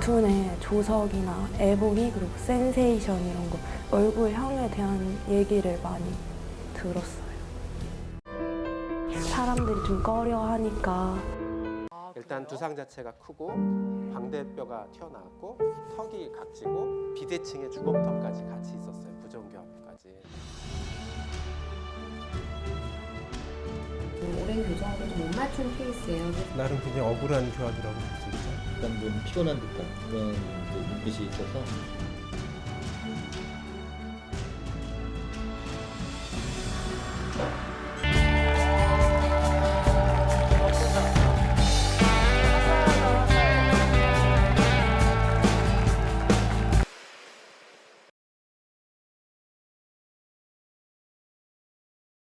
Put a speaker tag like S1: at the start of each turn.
S1: 단순의 조석이나 애보기 그리고 센세이션 이런 거 얼굴형에 대한 얘기를 많이 들었어요. 사람들이 좀 꺼려하니까
S2: 일단 두상 자체가 크고 광대뼈가 튀어나왔고 턱이 각지고 비대칭의 주검턱까지 같이 있었어요.
S3: 교정으로 좀못 맞춘 케이스예요.
S2: 나름 굉장히 억울한 교합이라고 볼 수 있죠.
S4: 약간 좀 피곤한 듯한 그런 눈빛이 있어서